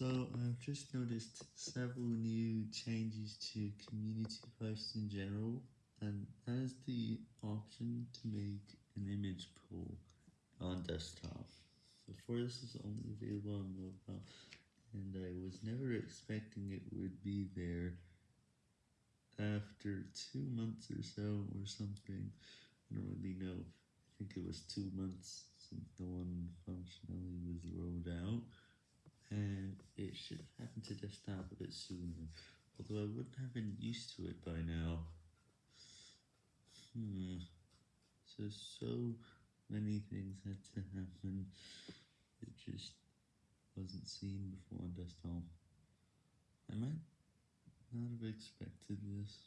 So I've just noticed several new changes to community posts in general, and as the option to make an image pool on desktop. Before this was only available on mobile, and I was never expecting it would be there after two months or so or something. I don't really know. I think it was two months since the one functionality was rolled out it should have happened to desktop a bit sooner, although I wouldn't have been used to it by now. Hmm, so, so many things had to happen, it just wasn't seen before on desktop. I might not have expected this.